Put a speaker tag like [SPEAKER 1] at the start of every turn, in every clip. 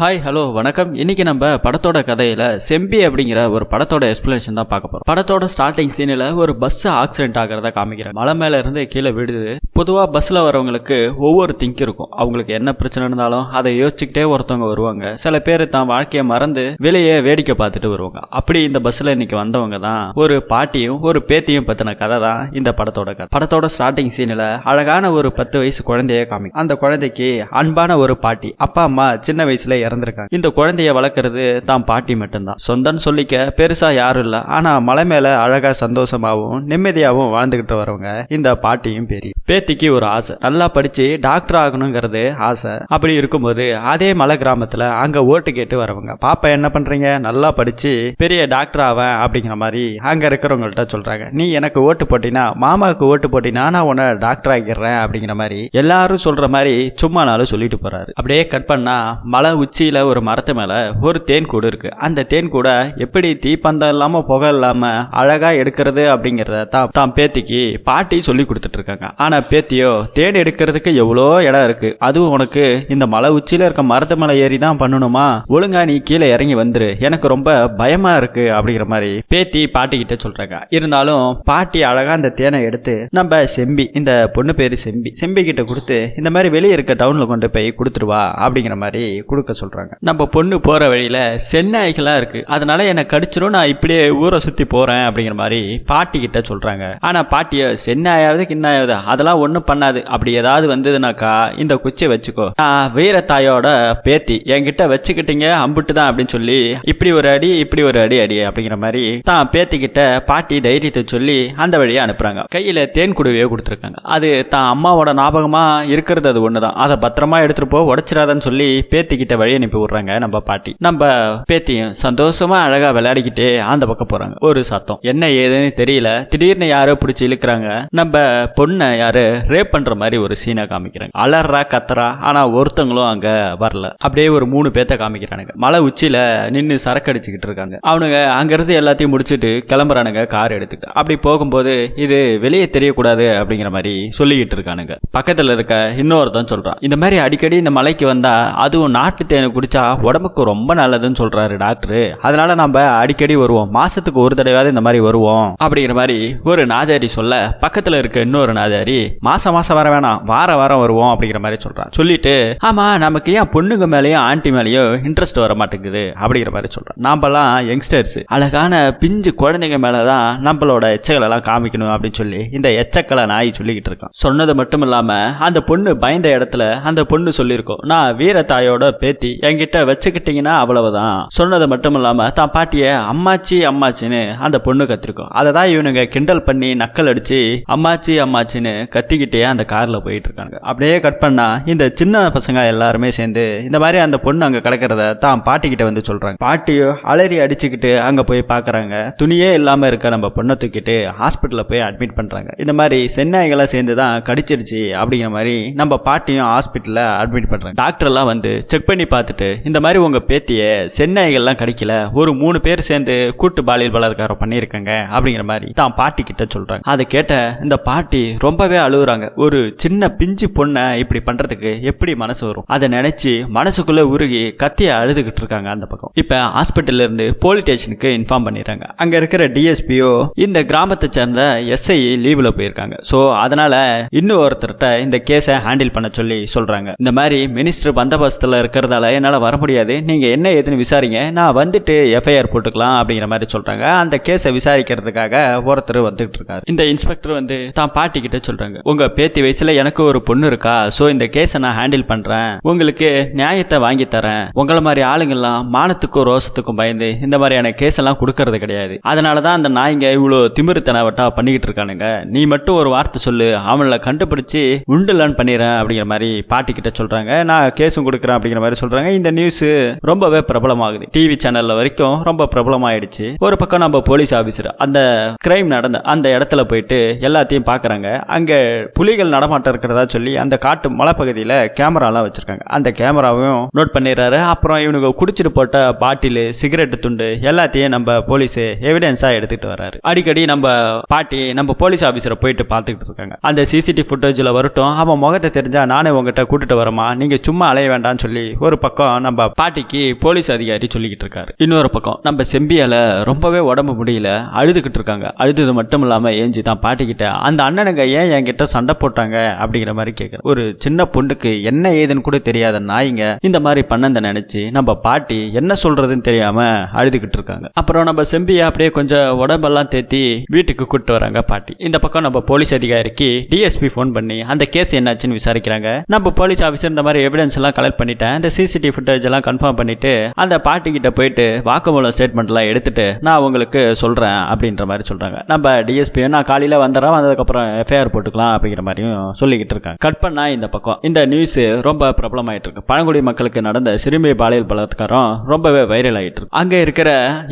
[SPEAKER 1] Hi hello வணக்கம். இன்னைக்கு நம்ம படத்தோட கதையில செம்பி அப்படிங்கிற ஒரு படத்தோட எக்ஸ்பிளேஷன் தான் பார்க்க போறோம். படத்தோட ஸ்டார்டிங் சீனில் ஒரு பஸ் ஆக்சிடென்ட் ஆகிறத காமிக்கிறாங்க மலை மேல இருந்து கீழே விடுது பொதுவா பஸ்ல வரவங்களுக்கு ஒவ்வொரு திங்க் இருக்கும். அவங்களுக்கு என்ன பிரச்சனை இருந்தாலும் அதை யோசிச்சுக்கிட்டே ஒருத்தவங்க வருவாங்க. சில பேர் தான் வாழ்க்கையை மறந்து வெளியே வேடிக்கை பார்த்துட்டு வருவாங்க. அப்படி இந்த பஸ்ல இன்னைக்கு வந்தவங்க தான் ஒரு பாட்டியும் ஒரு பேத்தியும் பத்தின கதை தான் இந்த படத்தோட கதை. படத்தோட ஸ்டார்டிங் சீனில் அழகான ஒரு பத்து வயசு குழந்தைய காமி அந்த குழந்தைக்கு அன்பான ஒரு பாட்டி அப்பா அம்மா சின்ன வயசுல இறந்துருக்காங்க. இந்த குழந்தைய வளர்க்கறது தான் பாட்டி மட்டும்தான். சொந்தம்னு சொல்லிக்க பெருசா யாரும் இல்ல. ஆனா மலை மேல அழகா சந்தோஷமாவும் நிம்மதியாவும் வாழ்ந்துகிட்டு வரவங்க இந்த பாட்டியும் பெரிய பேத்திக்கு ஒரு ஆசை. நல்லா படிச்சு டாக்டர் ஆகணுங்கிறது ஆசை. அப்படி இருக்கும்போது அதே மலை கிராமத்துல அங்க ஓட்டு கேட்டு வரவங்க பாப்பா என்ன பண்றீங்க? நல்லா படிச்சு பெரிய டாக்டர் ஆவேன் அப்படிங்கிற மாதிரி அங்க இருக்கிறவங்கள்ட்ட சொல்றாங்க. நீ எனக்கு ஓட்டு போட்டினா மாமாவுக்கு ஓட்டு போட்டினா நான் உன்னை டாக்டர் ஆகிடுறேன் அப்படிங்கிற மாதிரி எல்லாரும் சொல்ற மாதிரி சும்மா நாளும் சொல்லிட்டு போறாரு. அப்படியே கட் பண்ணா மலை உச்சி உச்சியில் ஒரு மரத்து மேலே ஒரு தேன் கூடு இருக்குது அந்த தேன் கூட எப்படி தீப்பந்தம் இல்லாமல் புகை இல்லாமல் அழகாக எடுக்கிறது அப்படிங்கிறத தான் தான் பேத்திக்கு பாட்டி சொல்லி கொடுத்துட்ருக்காங்க ஆனால் பேத்தியோ தேன் எடுக்கிறதுக்கு எவ்வளோ இடம் இருக்குது அதுவும் உனக்கு இந்த மலை உச்சியில் இருக்க மரத்து மேலே ஏறி தான் பண்ணணுமா? ஒழுங்கா நீ கீழே இறங்கி வந்துரு. எனக்கு ரொம்ப பயமாக இருக்குது அப்படிங்கிற மாதிரி பேத்தி பாட்டி சொல்கிறாங்க இருந்தாலும் பாட்டி அழகாக அந்த தேனை எடுத்து நம்ம செம்பி இந்த பொண்ணு பேர் செம்பி செம்பி கிட்ட கொடுத்து இந்த மாதிரி வெளியே இருக்க டவுனில் கொண்டு போய் கொடுத்துருவா அப்படிங்கிற மாதிரி கொடுக்க சொல்றாங்க. நம்ம பொண்ணு போற வழியில சென்னாய்களா இருக்கு. அதனால என்னை கடிச்சிரும் நான் இப்படியே ஊரை சுத்தி போறேன் அப்படிங்கிற மாதிரி பாட்டி கிட்ட சொல்றாங்க. ஆனா பாட்டிய சென்னாயாவது கிண்ணாயாவது அதெல்லாம் ஒண்ணும் பண்ணாது. அப்படி ஏதாவது வந்ததுனாக்கா இந்த குச்சியை வச்சுக்கோ. நான் வீரத்தாயோட பேத்தி. என்கிட்ட வச்சுக்கிட்டீங்க அம்புட்டு தான் அப்படின்னு சொல்லி இப்படி ஒரு அடி இப்படி ஒரு அடி அடி அப்படிங்கிற மாதிரி தான் பேத்தி கிட்ட பாட்டி தைரியத்தை சொல்லி அந்த வழியை அனுப்புறாங்க. கையில தேன் குடுவையே கொடுத்துருக்காங்க. அது தான் அம்மாவோட ஞாபகமா இருக்கிறது அது ஒண்ணுதான். அதை பத்திரமா எடுத்துட்டு போ உடச்சிடாதன்னு சொல்லி பேத்தி கிட்ட வழி அனுப்பி விடுறாங்க. நம்ம பாட்டி. நம்ம பேத்தியும் சந்தோஷமா அழகா விளையாடிக்கிட்டே அந்த பக்கம் போறாங்க. ஒரு சத்தம். என்ன ஏதுன்னு தெரியல. திடீர்னு யாரோ பிடிச்சி இழுக்கிறாங்க. நம்ம பொண்ணை யாரு? ரேப் பண்ற மாதிரி ஒரு சீனை காமிக்கிறாங்க. அலறா கத்துறா. ஆனா ஒருத்தங்களும் அங்க வரல. அப்படியே ஒரு மூணு பேத்த காமிக்கிறானுங்க. மலை உச்சியில நின்னு சரக்கு அடிச்சுக்கிட்டு இருக்காங்க. அவனுங்க அங்கிருந்து எல்லாத்தையும் முடிச்சுட்டு கிளம்புறானுங்க கார் எடுத்துக்கிட்டு அப்படி போகும்போது இது வெளியே தெரியக்கூடாது அப்படிங்கிற மாதிரி சொல்லிக்கிட்டு இருக்கானுங்க. பக்கத்துல இருக்க இன்னொருத்தன் சொல்றான். இந்த மாதிரி அடிக்கடி இந்த மலைக்கு வந்தா அதுவும் நாட்டு தேனை குடிச்சா உடம்புக்கு ரொம்ப நல்லதுன்னு சொல்றாரு டாக்டர். அதனால நம்ம அடிக்கடி வருவோம். மாசத்துக்கு ஒரு தடவையாவது இந்த மாதிரி வருவோம். அப்படிங்கிற மாதிரி ஒரு நாதாரி சொல்ல பக்கத்துல இருக்க இன்னொரு நாதாரி மாசம் மாசம் வர வேணாம் வார வாரம் வருவோம் அப்படிங்கிற மாதிரி சொல்றான். சொல்லிட்டு ஆமா நமக்கு ஏன் பொண்ணுங்க மேலேயும் ஆண்டி மேலேயும் இன்ட்ரெஸ்ட் வர மாட்டேங்குது? அப்படிங்கிற மாதிரி சொல்றான். நாம்பெல்லாம் யங்ஸ்டர்ஸ் அழகான பிஞ்சு குழந்தைங்க மேலதான் நம்மளோட எச்சங்களை எல்லாம் காமிக்கணும் அப்படின்னு சொல்லி இந்த எச்சக்களை நாய் சொல்லிக்கிட்டு இருக்கான். சொன்னது மட்டும் இல்லாம அந்த பொண்ணு பயந்த இடத்துல அந்த பொண்ணு சொல்லியிருக்கோம் நான் வீரத்தாயோட பேத்தி என்கிட்ட வச்சுக்கிட்டீங்கன்னா அவ்வளவுதான். சொன்னது மட்டும் இல்லாம தான் பாட்டிய அம்மாச்சி அம்மாச்சின்னு அந்த பொண்ணு கத்திருக்கோம். அதை தான் இவனுங்க கிண்டல் பண்ணி நக்கல் அடிச்சு அம்மாச்சி அம்மாச்சின்னு கத்திக்கிட்டே அந்த கார்ல போயிட்டு இருக்காங்க அப்படியே கட் பண்ணா இந்த சின்ன பசங்க எல்லாருமே சேர்ந்து இந்த மாதிரி அந்த பொண்ணு அங்க கிடக்கிறத தான் பாட்டி கிட்ட வந்து சொல்றாங்க. பாட்டியோ அலறி அடிச்சுக்கிட்டு அங்க போய் பாக்குறாங்க. துணியே இல்லாம இருக்க நம்ம பொண்ணை தூக்கிட்டு ஹாஸ்பிட்டல்ல போய் அட்மிட் பண்றாங்க. இந்த மாதிரி சென்னாய்களை சேர்ந்து தான் கடிச்சிருச்சு அப்படிங்கிற மாதிரி நம்ம பாட்டியும் ஹாஸ்பிட்டல்ல அட்மிட் பண்றாங்க. டாக்டர் எல்லாம் வந்து செக் பண்ணி பார்த்துட்டு இந்த மாதிரி உங்கள் பேத்தியை சென்னாய்கள்லாம் கிடைக்கல ஒரு மூணு பேர் சேர்ந்து கூட்டு பாலியல் பலாத்காரம் பண்ணியிருக்காங்க அப்படிங்கிற மாதிரி தான் பாட்டி கிட்ட சொல்கிறாங்க அதை கேட்ட இந்த பாட்டி ரொம்பவே அழுகுறாங்க. ஒரு சின்ன பிஞ்சு பொண்ணை இப்படி பண்ணுறதுக்கு எப்படி மனசு வரும்? அதை நினச்சி மனசுக்குள்ளே உருகி கத்தியை அழுதுகிட்டு இருக்காங்க அந்த பக்கம். இப்போ ஹாஸ்பிட்டல்ல இருந்து போலீஸ் ஸ்டேஷனுக்கு இன்ஃபார்ம் பண்ணிடுறாங்க. அங்கே இருக்கிற டிஎஸ்பியோ இந்த கிராமத்தை சேர்ந்த எஸ்ஐ லீவில் போயிருக்காங்க. ஸோ அதனால இன்னும் ஒருத்தர்கிட்ட இந்த கேஸை ஹேண்டில் பண்ண சொல்லி சொல்கிறாங்க இந்த மாதிரி மினிஸ்டர் பந்தோபஸ்தில் இருக்கிறதால என்னால் வர முடியாது. நீங்க என்ன ஏதுன்னு விசாரிங்க. நான் வந்துட்டு எஃப்ஐஆர் போட்டுக்கலாம் அப்படிங்கிற மாதிரி சொல்றாங்க. அந்த கேஸை விசாரிக்கிறதுக்காக ஒருத்தர் வந்துகிட்டு இருக்காரு. இந்த இன்ஸ்பெக்டர் வந்து தான் பாட்டிக்கிட்ட சொல்கிறாங்க சொல்றாங்க. உங்க பேத்தி வயசுல எனக்கு ஒரு பொண்ணு இருக்கா? ஸோ இந்த கேஸை நான் ஹேண்டில் பண்றேன். உங்களுக்கு நியாயத்தை வாங்கி தரேன். உங்களை மாதிரி ஆளுங்கள்லாம் மானத்துக்கும் ரோசத்துக்கும் பயந்து இந்த மாதிரியான கேஸ் எல்லாம் கொடுக்கறது கிடையாது. அதனால தான் அந்த நாய்ங்க இவ்வளோ திமிருத்தனவட்டா பண்ணிக்கிட்டு இருக்கானுங்க. நீ மட்டும் ஒரு வார்த்தை சொல்லு. அவங்கள கண்டுபிடிச்சு உண்டுலான்னு பண்ணிடுறேன் அப்படிங்கிற மாதிரி பாட்டிக்கிட்ட சொல்கிறாங்க சொல்றாங்க. நான் கேஸும் கொடுக்குறேன் அப்படிங்கிற மாதிரி சொல்றாங்க. இந்த நியூஸ் ரொம்பவே பிரபலமாகுது. டிவி சேனல்ல வரைக்கும் ரொம்ப பிரபலமாயிடுச்சு. ஒரு பக்கம் நம்ம போலீஸ் ஆபீசர் அந்த கிரைம் நடந்த அந்த இடத்துல போயிட்டு எல்லாத்தையும் பாக்குறாங்க. அங்க புலிகள் நடமாட்டம் இருக்கிறதா சொல்லி அந்த காட்டு மலைப்பகுதியில கேமராலாம் வச்சிருக்காங்க. அந்த கேமராவையும் நோட் பண்ணிடுறாரு. அப்புறம் இவனுக்கு குடிச்சிட்டு போட்ட பாட்டில் சிகரெட் துண்டு எல்லாத்தையும் நம்ம போலீஸ் எவிடன்ஸா எடுத்துட்டு வர்றாரு. அடிக்கடி நம்ம பாட்டி நம்ம போலீஸ் ஆபீசரை போயிட்டு பார்த்துக்கிட்டு இருக்காங்க. அந்த சிசிடிவி ஃபுட்டேஜில் வரட்டும். அவன் முகத்தை தெரிஞ்சா நானே உங்ககிட்ட கூட்டிட்டு வரமா நீங்க சும்மா அலைய வேண்டாம்னு சொல்லி ஒரு பக்கம் பக்கம் நம்ம பாட்டிக்கு போலீஸ் அதிகாரி சொல்லிக்கிட்டு இருக்காரு. இன்னொரு பக்கம் நம்ம செம்பியால ரொம்பவே உடம்பு முடியல அழுதுகிட்டு இருக்காங்க. அழுது மட்டும் இல்லாம ஏஞ்சி தான் பாட்டிக்கிட்ட அந்த அண்ணனுங்க ஏன் என்கிட்ட சண்டை போட்டாங்க? அப்படிங்கிற மாதிரி கேட்குறேன் ஒரு சின்ன பொண்ணுக்கு என்ன ஏதுன்னு கூட தெரியாத நாய்ங்க இந்த மாதிரி பண்ணதை நினைச்சு நம்ம பாட்டி என்ன சொல்றதுன்னு தெரியாம அழுதுகிட்டு இருக்காங்க. அப்புறம் நம்ம செம்பியை அப்படியே கொஞ்சம் உடம்பெல்லாம் தேத்தி வீட்டுக்கு கூப்பிட்டு வராங்க பாட்டி. இந்த பக்கம் நம்ம போலீஸ் அதிகாரிக்கு டிஎஸ்பி ஃபோன் பண்ணி அந்த கேஸ் என்னாச்சுன்னு விசாரிக்கிறாங்க. நம்ம போலீஸ் ஆஃபீஸர் இந்த மாதிரி எவிடன்ஸ் எல்லாம் கலெக்ட் பண்ணிட்டேன். இந்த சிசிடிவி ஃபுட்டேஜ் எல்லாம் கன்ஃபார்ம் பண்ணிட்டு அந்த பாட்டி கிட்ட போயிட்டு வாக்குமூலம் ஸ்டேட்மெண்ட்லாம் எடுத்துட்டு நான் உங்களுக்கு சொல்கிறேன் அப்படின்ற மாதிரி சொல்கிறாங்க நம்ம டிஎஸ்பி நான் காலையில் வந்துடுறேன் வந்ததுக்கப்புறம் எஃப்ஐஆர் போட்டுக்கலாம் அப்படிங்கிற மாதிரியும் சொல்லிக்கிட்டு இருக்காங்க. கட் பண்ணால் இந்த பக்கம். இந்த நியூஸ் ரொம்ப பிரபலமாயிட்டு இருக்கு. பழங்குடி மக்களுக்கு நடந்த சிறுமி பாலியல் பலாத்காரம் ரொம்பவே வைரல் ஆகிட்டு இருக்கு. அங்கே இருக்கிற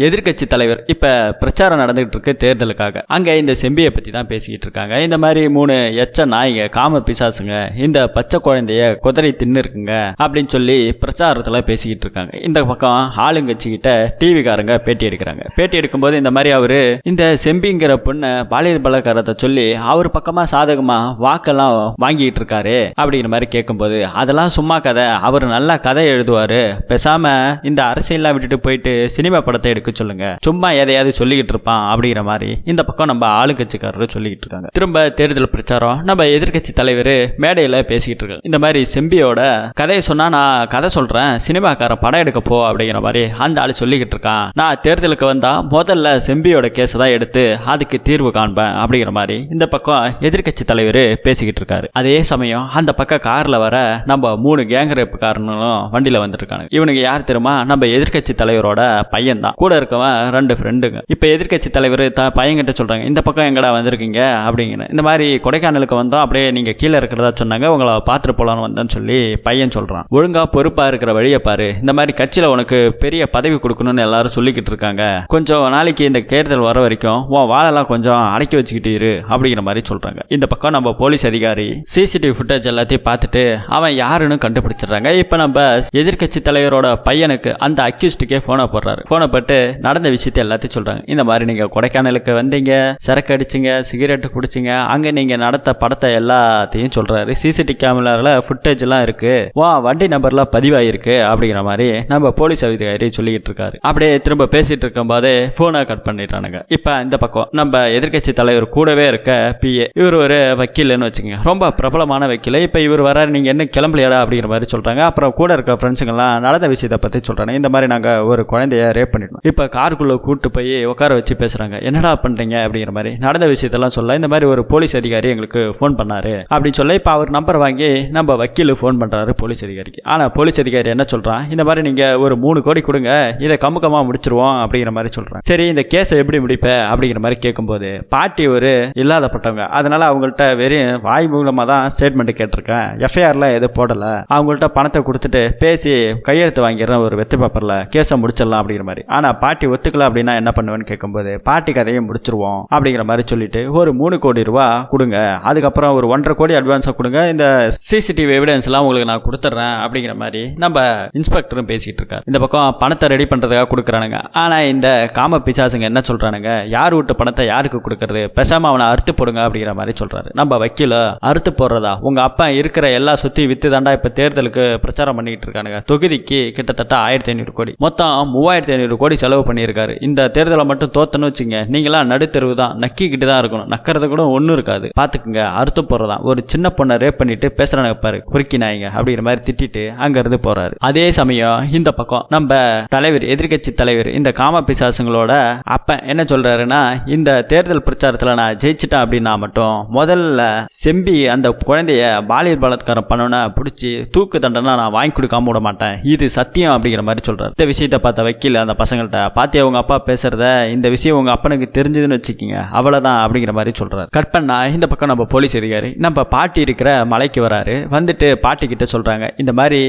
[SPEAKER 1] எதிர்க்கட்சி தலைவர் இப்போ பிரச்சாரம் நடந்துகிட்டு இருக்கு தேர்தலுக்காக. அங்கே இந்த செம்பியை பற்றி தான் பேசிக்கிட்டு இருக்காங்க. இந்த மாதிரி மூணு எச்ச நாய்ங்க காம பிசாசுங்க இந்த பச்சை குழந்தைய குதிரை தின்னு இருக்குங்க அப்படின்னு சொல்லி பிரச்சாரத்தில் பேசிக்கிட்டு இருக்காங்க. இந்த பக்கம் ஆளுங்கட்சிக்கிட்ட டிவிக்காரங்க பேட்டி எடுக்கிறாங்க. பேட்டி எடுக்கும்போது இந்த மாதிரி அவரு இந்த செம்பிங்கிற பொண்ணை பாலியல் பலகாரத்தை சொல்லி அவர் பக்கமா சாதகமா வாக்கெல்லாம் வாங்கிட்டு இருக்காரு அப்படிங்கிற மாதிரி கேட்கும்போது அதெல்லாம் சும்மா கதை. அவர் நல்லா கதை எழுதுவாரு. பேசாம இந்த அரசியல்லாம் விட்டுட்டு போயிட்டு சினிமா படத்தை எடுக்க சொல்லுங்க. சும்மா எதையாவது சொல்லிக்கிட்டு இருப்பான் அப்படிங்கிற மாதிரி இந்த பக்கம் நம்ம ஆளுங்கட்சிக்காரர் சொல்லிக்கிட்டு இருக்காங்க. திரும்ப தேர்தல் பிரச்சாரம். நம்ம எதிர்க்கட்சி தலைவர் மேடையில பேசிக்கிட்டு இருக்காங்க இந்த மாதிரி செம்பியோட கதையை சொன்னா நான் கதை சொல்றேன் சினிமாக்காரன் படம் எடுக்க போ அப்படிங்கிற மாதிரி அந்த ஆளு சொல்லிக்கிட்டு இருக்கான். நான் தேர்தலுக்கு வந்தா முதல்ல செம்பியோட கேஸ் தான் எடுத்து அதுக்கு தீர்வு காண்பேன் அப்படிங்கிற மாதிரி இந்த பக்கம் எதிர்க்கட்சி தலைவர் பேசிக்கிட்டு இருக்காரு. அதே சமயம் அந்த பக்கம் கார்ல வர நம்ம மூணு கேங் ரேப்புக்காரனும் வண்டியில வந்துருக்காங்க இவனுக்கு யார் தெரியுமா? நம்ம எதிர்க்கட்சி தலைவரோட பையன் தான். கூட இருக்கவன் ரெண்டு ஃப்ரெண்டுங்க இப்ப எதிர்க்கட்சி தலைவர் த பையன்கிட்ட சொல்றாங்க இந்த பக்கம் எங்கடா வந்திருக்கீங்க? அப்படிங்கிற. இந்த மாதிரி கொடைக்கானலுக்கு வந்தோம் அப்படியே நீங்க கீழே இருக்கிறதா சொன்னாங்க உங்களை பார்த்துட்டு போலான்னு வந்தேன்னு சொல்லி பையன் சொல்றான். ஒழுங்கா பொறுப்பா இருக்கிற வழியை பாரு. இந்த மாதிரி கட்சியில உனக்கு பெரிய பதவி கொடுக்கணும்னு எல்லாரும் சொல்லிக்கிட்டு இருக்காங்க. கொஞ்சம் நாளைக்கு இந்த தேர்தல் வர வரைக்கும் உன் வாழெல்லாம் கொஞ்சம் அடக்கி வச்சுக்கிட்டு இரு அப்படிங்கிற மாதிரி சொல்றாங்க. இந்த பக்கம் நம்ம போலீஸ் அதிகாரி சிசிடிவி ஃபுட்டேஜ் எல்லாத்தையும் பார்த்துட்டு அவன் யாருன்னு கண்டுபிடிச்சிடுறாங்க. இப்போ நம்ம எதிர்க்கட்சி தலைவரோட பையனுக்கு அந்த அக்யூஸ்டுக்கே ஃபோனை போடுறாரு. ஃபோனை போட்டு நடந்த விஷயத்தை எல்லாத்தையும் சொல்றாங்க. இந்த மாதிரி நீங்க கொடைக்கானலுக்கு வந்தீங்க சரக்கு அடிச்சிங்க சிகரெட் குடிச்சிங்க அங்க நீங்க நடத்த படத்தை எல்லாத்தையும் சொல்றாரு. சிசிடிவி கேமராவில் ஃபுட்டேஜ் எல்லாம் இருக்கு. வா வண்டி நம்பர்லாம் பதிவாயிருக்கு அப்படிங்கிற மாதிரி நம்ம போலீஸ் அதிகாரி சொல்லிக்கிட்டு இருக்காரு. அப்படியே திரும்ப பேசிட்டு இருக்கும் போதே போனை கட் பண்ணிட்டானுங்க இப்போ இந்த பக்கம் நம்ம எதிர்க்கட்சி தலைவர் கூடவே இருக்க பிஏ இவர் ஒரு வக்கீல்னு வச்சுக்கோங்க. ரொம்ப பிரபலமான வக்கீல். இப்போ இவர் வராரு நீங்க என்ன கிளம்பலையாடா அப்படிங்கிற மாதிரி சொல்றாங்க. அப்புறம் கூட இருக்க ஃப்ரெண்ட்ஸுங்கெல்லாம் நடந்த விஷயத்தை பத்தி சொல்றாங்க. இந்த மாதிரி நாங்க ஒரு குழந்தைய ரேப் பண்ணிட்டோம். இப்போ காருக்குள்ளே கூட்டு போய் உட்கார வச்சு பேசுறாங்க. என்னடா பண்றீங்க அப்படிங்கிற மாதிரி நடந்த விஷயத்தெல்லாம் சொல்ல இந்த மாதிரி ஒரு போலீஸ் அதிகாரி எங்களுக்கு ஃபோன் பண்ணாரு அப்படின்னு சொல்ல இப்போ அவர் நம்பர் வாங்கி நம்ம வக்கீல் ஃபோன் பண்றாரு போலீஸ் அதிகாரிக்கு. ஆனால் போலீஸ் அதிகாரி என்ன சொல்கிறான் இந்த மாதிரி நீங்கள் ஒரு மூணு கோடி கொடுங்க இதை கமுக்கமாக முடிச்சிருவோம் அப்படிங்கிற மாதிரி சொல்கிறான் சரி இந்த கேஸை எப்படி முடிப்ப அப்படிங்கிற மாதிரி கேட்கும்போது பாட்டி ஒரு இல்லாதப்பட்டவங்க. அதனால் அவங்கள்ட்ட வெறும் வாய் மூலமாக தான் ஸ்டேட்மெண்ட் கேட்டிருக்கேன். எஃப்ஐஆரில் எதுவும் போடலை. அவங்கள்ட்ட பணத்தை கொடுத்துட்டு பேசி கையெழுத்து வாங்கிடுறேன் ஒரு வெத்து பேப்பரில் கேஸை முடிச்சிடலாம் அப்படிங்கிற மாதிரி. ஆனால் பாட்டி ஒத்துக்கல அப்படின்னா என்ன பண்ணுவேன்னு கேட்கும்போது பாட்டி கதையை முடிச்சிருவோம் அப்படிங்கிற மாதிரி சொல்லிட்டு ஒரு மூணு கோடி ரூபா கொடுங்க. அதுக்கப்புறம் ஒரு ஒன்றரை கோடி அட்வான்ஸாக கொடுங்க. இந்த சிசிடிவி எவிடன்ஸ்லாம் உங்களுக்கு நான் கொடுத்துட்றேன் அப்படிங்கிற மாதிரி நம்ம இன்ஸ்பெக்டரும் பேசிட்டு இருக்காரு இந்த பக்கம் பணத்தை ரெடி பண்றதுக்காக கொடுக்குறானுங்க. ஆனா இந்த காம பிசாசுங்க என்ன சொல்றானுங்க? யார் விட்டு பணத்தை யாருக்கு கொடுக்கறது? பெசாம அவனை அறுத்து போடுங்க அப்படிங்கிற மாதிரி சொல்றாரு. நம்ம வக்கீல அறுத்து போடுறதா? உங்க அப்பா இருக்கிற எல்லா சுத்தி வித்து தாண்டா இப்ப தேர்தலுக்கு பிரச்சாரம் பண்ணிட்டு இருக்கானுங்க தொகுதிக்கு கிட்டத்தட்ட ஆயிரத்தி ஐநூறு கோடி. மொத்தம் மூவாயிரத்தி ஐநூறு கோடி செலவு பண்ணியிருக்காரு. இந்த தேர்தலை மட்டும் தோத்தன்னு வச்சுங்க நீங்களாம் நடுத்தெருவு தான். நக்கிக்கிட்டு தான் இருக்கணும். நக்கிறது கூட ஒன்றும் இருக்காது. பாத்துக்குங்க அறுத்து போடுறதா? ஒரு சின்ன பொண்ணை ரேப் பண்ணிட்டு பேசுறானுங்க பாரு குறுக்கி நாய்ங்க அப்படிங்கிற மாதிரி திட்டிட்டு அங்கேருந்து போறாரு. அதே சமயம் இந்த பக்கம் நம்ம தலைவர் எதிர்கட்சி தலைவர் இந்த காம பிசாசுங்களோட அப்ப என்ன சொல்றாருன்னா இந்த தேர்தல் பிரச்சாரத்துல நான் ஜெயிச்சிட்டேன் அப்படின்னா மட்டும் முதல்ல செம்பி அந்த குழந்தைய பாலியல் பலாத்காரம் பண்ணோன்னா பிடிச்சி தூக்கு தண்டனை நான் வாங்கி கொடுக்காம விட மாட்டேன். இது சத்தியம் அப்படிங்கிற மாதிரி சொல்றாரு. இந்த விஷயத்தை பார்த்த வக்கீல் அந்த பசங்கள்ட்ட பாத்தி உங்க அப்பா பேசுறத? இந்த விஷயம் உங்க அப்பனுக்கு தெரிஞ்சதுன்னு வச்சுக்கோங்க. அவ்வளவுதான் அப்படிங்கிற மாதிரி சொல்றாரு. கட் பண்ணா இந்த பக்கம் நம்ம போலீஸ் அதிகாரி நம்ம பாட்டி இருக்கிற மலைக்கு வராரு. வந்துட்டு பாட்டி கிட்ட சொல்றாங்க இந்த மாதிரி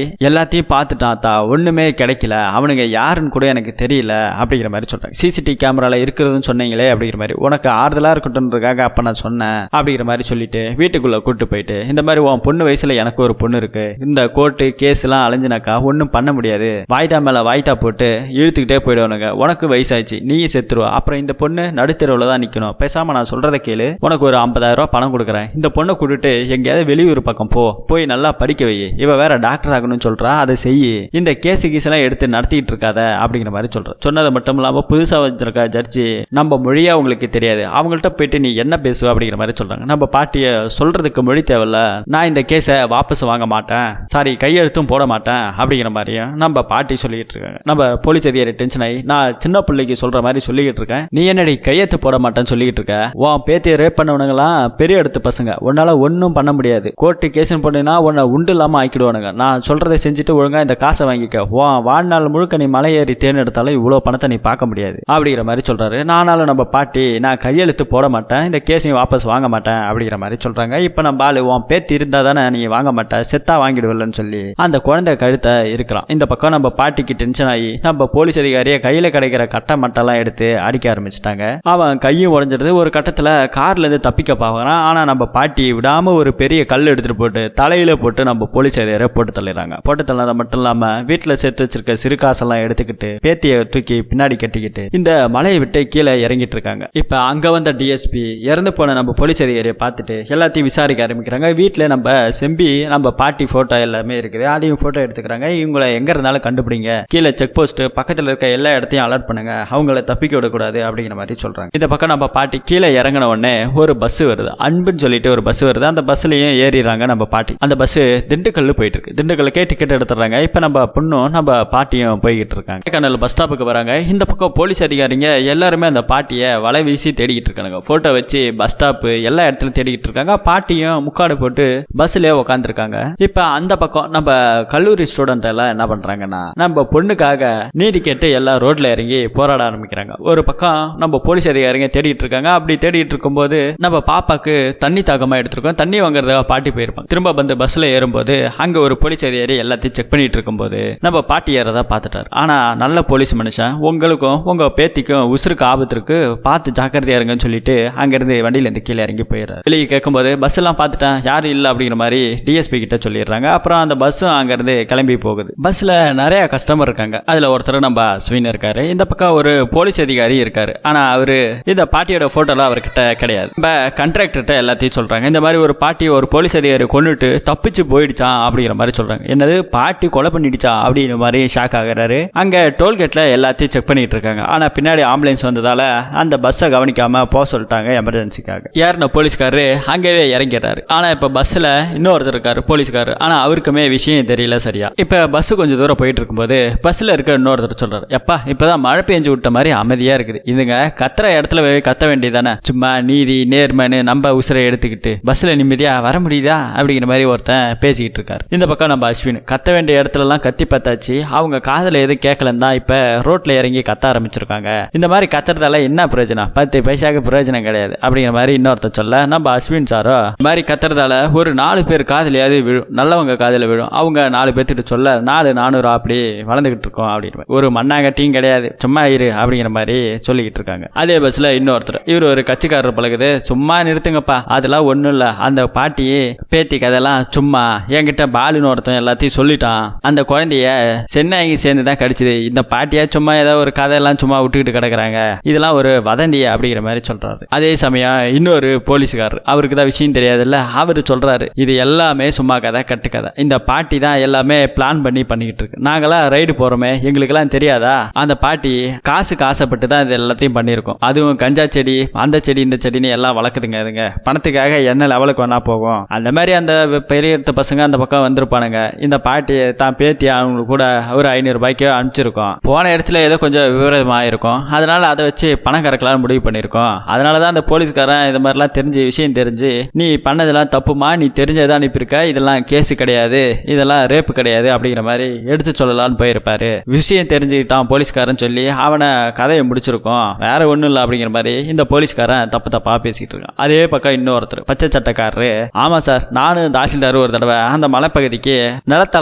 [SPEAKER 1] எல்லாத்தையும் பார்த்துட்டான் தா ஒன்றுமே கிடைக்கல. அவனுங்க யாருன்னு கூட எனக்கு தெரியல அப்படிங்கிற மாதிரி சொல்கிறாங்க சிசிடிவி கேமராவில் இருக்கிறதுன்னு சொன்னீங்களே அப்படிங்கிற மாதிரி. உனக்கு ஆறுதலாக இருக்கட்டும்ன்றதுக்காக அப்போ நான் சொன்னேன் அப்படிங்கிற மாதிரி சொல்லிட்டு வீட்டுக்குள்ளே கூட்டு போயிட்டு இந்த மாதிரி உன் பொண்ணு வயசுல எனக்கு ஒரு பொண்ணு இருக்குது இந்த கோர்ட்டு கேஸ்லாம் அலைஞ்சினாக்கா ஒன்றும் பண்ண முடியாது. வாய்தா மேலே வாய்தா போட்டு இழுத்துக்கிட்டே போயிடுவானுங்க. உனக்கு வயசாச்சு நீயும் செத்துருவா. அப்புறம் இந்த பொண்ணு நடுத்தெருவில் தான் நிற்கணும் பேசாமல் நான் சொல்கிறத கேளு. உனக்கு ஒரு ஐம்பதாயிரம் ரூபா பணம் கொடுக்குறேன். இந்த பொண்ணை கூட்டிட்டு எங்கேயாவது வெளியூர் பக்கம் போ. போய் நல்லா படிக்க வை. இவ வேற டாக்டர் ஆகணும்னு சொல்கிறா அதை செய்யி இந்த கேஸ் கீஸ் எல்லாம் எடுத்து நடத்திட்டு இருக்காத அப்படிங்கிற மாதிரி சொல்றேன் சொன்னது மட்டும் இல்லாம புதுசா வச்சிருக்க ஜட்ஜி நம்ம மொழியா உங்களுக்கு தெரியாது. அவங்கள்ட்ட போயிட்டு நீ என்ன பேசுவ அப்படிங்கிற மாதிரி சொல்றாங்க. நம்ம பாட்டிய சொல்றதுக்கு மொழி தேவையில்ல. நான் இந்த கேஸை வாபஸ் வாங்க மாட்டேன். சாரி கையெழுத்தும் போட மாட்டேன் அப்படிங்கிற மாதிரியும் நம்ம பாட்டி சொல்லிட்டு இருக்காங்க. நம்ம போலீஸ் அதிகாரி டென்ஷன் ஆகி நான் சின்ன பிள்ளைக்கு சொல்ற மாதிரி சொல்லிக்கிட்டு இருக்கேன். நீ என்னடி கையெழுத்து போட மாட்டேன்னு சொல்லிக்கிட்டு இருக்க? உன் பேத்தியை ரேப் பண்ணவனுங்களாம் பெரிய இடத்து பசங்க. உன்னால ஒன்றும் பண்ண முடியாது. கோர்ட்டு கேஸ்னு போனீங்கன்னா உன்னை உண்டு இல்லாம ஆக்கிடுவானுங்க. நான் சொல்றதை செஞ்சுட்டு ஒழுங்கா இந்த காசை வாங்கிக்க. வா வாழ்நாள் முழுக்க நீ மலை ஏறி தேர்ந்தெடுத்தாலும் இவ்வளோ பணத்தை நீ பார்க்க முடியாது. அப்படிங்கிற மாதிரி சொல்றாரு. நானாலும் நம்ம பாட்டி நான் கையெழுத்து போட மாட்டேன் இந்த கேஸையும் வாபஸ் வாங்க மாட்டேன் அப்படிங்கிற மாதிரி சொல்றாங்க. இப்போ நம்ம ஆளு உன் பேத்தி இருந்தா தானே நீ வாங்க மாட்டேன் செத்தா வாங்கிடுவில்லன்னு சொல்லி. அந்த குழந்தை கழுத்தை இருக்கிறான். இந்த பக்கம் நம்ம பாட்டிக்கு டென்ஷன் ஆகி நம்ம போலீஸ் அதிகாரியை கையில கிடைக்கிற கட்டை மட்டெல்லாம் எடுத்து அடிக்க ஆரம்பிச்சிட்டாங்க. அவன் கையும் உடஞ்சிடுது. ஒரு கட்டத்தில் கார்ல இருந்து தப்பிக்க பார்க்கறான். ஆனா நம்ம பாட்டி விடாம ஒரு பெரிய கல் எடுத்துட்டு போட்டு தலையில போட்டு நம்ம போலீஸ் அதிகாரியை போட்டு தள்ளிடுறாங்க. போட்டு தள்ளது மட்டும் இல்லாம வீட்டுல சேர்த்து வச்சிருக்க சிறு காசெல்லாம் எடுத்துக்கிட்டு பேத்தியை தூக்கி பின்னாடி கட்டிக்கிட்டு இந்த மலையை விட்டு கீழே இறங்கிட்டு இருக்காங்க. இப்ப அங்க வந்த டிஎஸ்பி இறந்து போன நம்ம போலீஸ் அதிகாரியை பார்த்துட்டு எல்லாத்தையும் விசாரிக்க ஆரம்பிக்கிறாங்க. வீட்டுல நம்ம செம்பி நம்ம பாட்டி போட்டோ எல்லாமே இருக்குது. அதையும் போட்டோ எடுத்துக்கிறாங்க. இவங்களை எங்க இருந்தாலும் கண்டுபிடிங்க. கீழே செக் போஸ்ட் பக்கத்துல இருக்க எல்லா இடத்தையும் அலர்ட் பண்ணுங்க. அவங்கள தப்பிக்க விடக்கூடாது அப்படிங்கிற மாதிரி சொல்றாங்க. இந்த பக்கம் நம்ம பாட்டி கீழே இறங்கின உடனே ஒரு பஸ் வருது. அன்புன்னு சொல்லிட்டு ஒரு பஸ் வருது. அந்த பஸ்லயும் ஏறிடுறாங்க நம்ம பாட்டி. அந்த பஸ் திண்டுக்கல் போயிட்டு இருக்கு. திண்டுக்கல்லுக்கே டிக்கெட் எடுத்துறாங்க இப்போ நம்ம பொண்ணும் நம்ம பாட்டியும் போய்கிட்டு இருக்காங்க கண்ணல் பஸ் ஸ்டாப்புக்கு வராங்க. இந்த பக்கம் போலீஸ் அதிகாரிங்க எல்லாருமே அந்த பாட்டியை வலை வீசி தேடிக்கிட்டு இருக்காங்க போட்டோ வச்சு பஸ் ஸ்டாப்பு எல்லா இடத்துலையும் தேடிக்கிட்டு இருக்காங்க பாட்டியும் முக்காடு போட்டு பஸ்லயே உட்காந்துருக்காங்க இப்போ அந்த பக்கம் நம்ம கல்லூரி ஸ்டூடெண்ட் எல்லாம் என்ன பண்றாங்கன்னா நம்ம பொண்ணுக்காக நீதி கேட்டு எல்லாம் ரோட்ல இறங்கி போராட ஆரம்பிக்கிறாங்க. ஒரு பக்கம் நம்ம போலீஸ் அதிகாரிங்க தேடிட்டு இருக்காங்க அப்படி தேடிட்டு இருக்கும்போது நம்ம பாப்பாக்கு தண்ணி தாகமா எடுத்திருக்கோம். தண்ணி வாங்குறதுக்காக பாட்டி போயிருப்பாங்க. திரும்ப வந்து பஸ்ல ஏறும்போது அங்க ஒரு போலீஸ் அதிகாரி எல்லாத்தையும் செக் பண்ணிட்டு இருக்கும்போது நம்ம பாட்டி ஏறதா பார்த்துட்டாரு. ஆனால் நல்ல போலீஸ் மனுஷன் உங்களுக்கும் உங்கள் பேத்திக்கும் உசுருக்கு ஆபத்து இருக்கு பார்த்து ஜாக்கிரதையா இருங்கன்னு சொல்லிட்டு அங்கேருந்து வண்டியிலேருந்து கீழே இறங்கி போயிடுறாரு. வெளியே கேட்கும்போது பஸ் எல்லாம் பார்த்துட்டேன் யாரும் இல்லை அப்படிங்கிற மாதிரி டிஎஸ்பி கிட்ட சொல்லிடுறாங்க. அப்புறம் அந்த பஸ்ஸும் அங்கேருந்து கிளம்பி போகுது. பஸ்ஸில் நிறைய கஸ்டமர் இருக்காங்க. அதில் ஒருத்தர் நம்ம ஸ்வீன் இருக்காரு. இந்த பக்கம் ஒரு போலீஸ் அதிகாரி இருக்காரு. ஆனால் அவர் இந்த பாட்டியோட போட்டோலாம் அவர்கிட்ட கிடையாது. நம்ம கண்ட்ராக்டர்கிட்ட எல்லாத்தையும் சொல்கிறாங்க இந்த மாதிரி ஒரு பாட்டி ஒரு போலீஸ் அதிகாரி கொண்டுட்டு தப்பிச்சு போயிடுச்சான் அப்படிங்கிற மாதிரி சொல்கிறாங்க என்னது? பாட்டி கொலை பண்ணிடுச்சா அப்படிங்கிற மாதிரி ஷாக் ஆகிறாரு. அங்க டோல்கேட்ல எல்லாத்தையும் செக் பண்ணிட்டு இருக்காங்க. ஆனா பின்னாடி ஆம்புலன்ஸ் வந்ததால அந்த பஸ்ஸை கவனிக்காம போக சொல்லிட்டாங்க எமர்ஜென்சிக்காக ஏறின போலீஸ்காரரு அங்கேயே இறங்கிறாரு ஆனா இப்ப பஸ்ல இன்னொருத்தர் இருக்காரு போலீஸ்காரர். ஆனா அவருக்குமே விஷயம் தெரியல சரியா. இப்ப பஸ் கொஞ்சம் தூரம் போயிட்டு இருக்கும்போது பஸ்ல இருக்க இன்னொருத்தர் சொல்றாரு. எப்பா இப்பதான் மழை பெஞ்சு விட்ட மாதிரி அமைதியா இருக்குது. இதுங்க கத்துற இடத்துல போய் கத்த வேண்டியதானே சும்மா நீதி நேர்மைன்னு நம்ம உசுரை எடுத்துக்கிட்டு பஸ்ல நிம்மதியா வர முடியுதா? அப்படிங்கிற மாதிரி ஒருத்தன் பேசிக்கிட்டு இருக்காரு. இந்த பக்கம் நம்ம அஸ்வின். கத்த கத்த வேண்டிய இடத்துலலாம் கத்தி பார்த்தாச்சு. அவங்க காதில் எதுவும் கேட்கலன்னு தான் இப்போ ரோட்ல இறங்கி கத்த ஆரம்பிச்சிருக்காங்க. இந்த மாதிரி கத்துறதால என்ன பிரயோஜனம்? பத்து பைசாக்கு பிரயோஜனம் கிடையாது. அப்படிங்கிற மாதிரி இன்னொருத்தர் சொல்ல நம்ம அஸ்வின் சாரோ இந்த மாதிரி கத்துறதால ஒரு நாலு பேர் காதலையாவது விழும். நல்லவங்க காதில் விழும். அவங்க நாலு பேர்த்துட்டு சொல்ல நாலு நானூறு அப்படி வளர்ந்துகிட்டு இருக்கோம் அப்படின்னு. ஒரு மண்ணாங்கட்டியும் கிடையாது. சும்மா இரு அப்படிங்கிற மாதிரி சொல்லிக்கிட்டு இருக்காங்க. அதே பஸ்ல இன்னொருத்தர். இவர் ஒரு கட்சிக்காரர் பழகுது. சும்மா நிறுத்துங்கப்பா. அதெல்லாம் ஒன்றும் இல்லை. அந்த பாட்டி பேத்தி கதையெல்லாம் சும்மா என்கிட்ட பாலுன்னு ஒருத்தன் எல்லாத்தையும் சொல்லிட்டான். அந்த குழந்தைய சென்னைக்கு சேர்ந்து தான் கடிச்சது. இந்த பாட்டியா சும்மா ஏதோ ஒரு கதையெல்லாம் சும்மா விட்டுக்கிட்டு கிடக்குறாங்க. இதெல்லாம் ஒரு வதந்தி அப்படிங்கிற மாதிரி சொல்றாரு. அதே சமயம் இன்னொரு போலீஸ்காரர். அவருக்கு தான் விஷயம் தெரியாதுல்ல? அவர் சொல்றாரு இது எல்லாமே சும்மா கதை கட்டு கதை. இந்த பாட்டி தான் எல்லாமே பிளான் பண்ணி பண்ணிக்கிட்டு இருக்கு. நாங்களாம் ரைடு போறோமே எங்களுக்கெல்லாம் தெரியாதா? அந்த பாட்டி காசுக்கு ஆசைப்பட்டு தான் இது எல்லாத்தையும் பண்ணியிருக்கோம். அதுவும் கஞ்சா செடி அந்த செடி இந்த செடின்னு எல்லாம் வளர்க்குதுங்க அதுங்க பணத்துக்காக என்ன லெவலுக்கு வேணா போகும். அந்த மாதிரி அந்த பெரிய பசங்க அந்த பக்கம் வந்திருப்பானுங்க. இந்த பாட்டி தான் பேத்தி அவங்களுக்கு கூட ஒரு ஐநூறுரூபாய்க்கு அனுப்பிச்சிருக்கோம். போன இடத்துல ஏதோ கொஞ்சம் விவரமாக இருக்கும் அதனால அதை வச்சு பணம் கறக்கலாம்னு முடிவு பண்ணியிருக்கோம். அதனால தான் அந்த போலீஸ்காரன் இது மாதிரிலாம் தெரிஞ்சு விஷயம் தெரிஞ்சு நீ பண்ணதெல்லாம் தப்புமா? நீ தெரிஞ்சதை அனுப்பியிருக்க. இதெல்லாம் கேஸு கிடையாது. இதெல்லாம் ரேப்பு கிடையாது. அப்படிங்கிற மாதிரி எடுத்து சொல்லலாம்னு போயிருப்பாரு. விஷயம் தெரிஞ்சுக்கிட்டான் போலீஸ்காரன் சொல்லி அவனை கதையை முடிச்சிருக்கோம். வேற ஒன்றும் இல்லை. அப்படிங்கிற மாதிரி இந்த போலீஸ்காரன் தப்பு தப்பா பேசிக்கிட்டு இருக்கான். அதே பக்கம் இன்னொருத்தர் பச்சை சட்டக்காரரு. ஆமா சார் நானும் தாசில்தார் ஒரு தடவை அந்த மலைப்பகுதிக்கு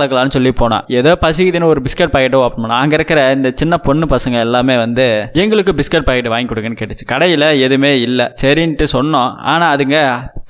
[SPEAKER 1] நிலத்தளக்கலாம்னு சொல்லி போனான். ஏதோ பசிக்குதுன்னு ஒரு பிஸ்கட் பாக்கெட்டை ஓப்பன் பண்ணான். அங்க இருக்கிற இந்த சின்ன பொண்ணு பசங்க எல்லாமே வந்து எங்களுக்கு பிஸ்கட் பாக்கெட் வாங்கி கொடுங்கன்னு கேட்டுச்சு. கடையில எதுவுமே இல்லை. சரின்ட்டு சொன்னோம். ஆனா அதுங்க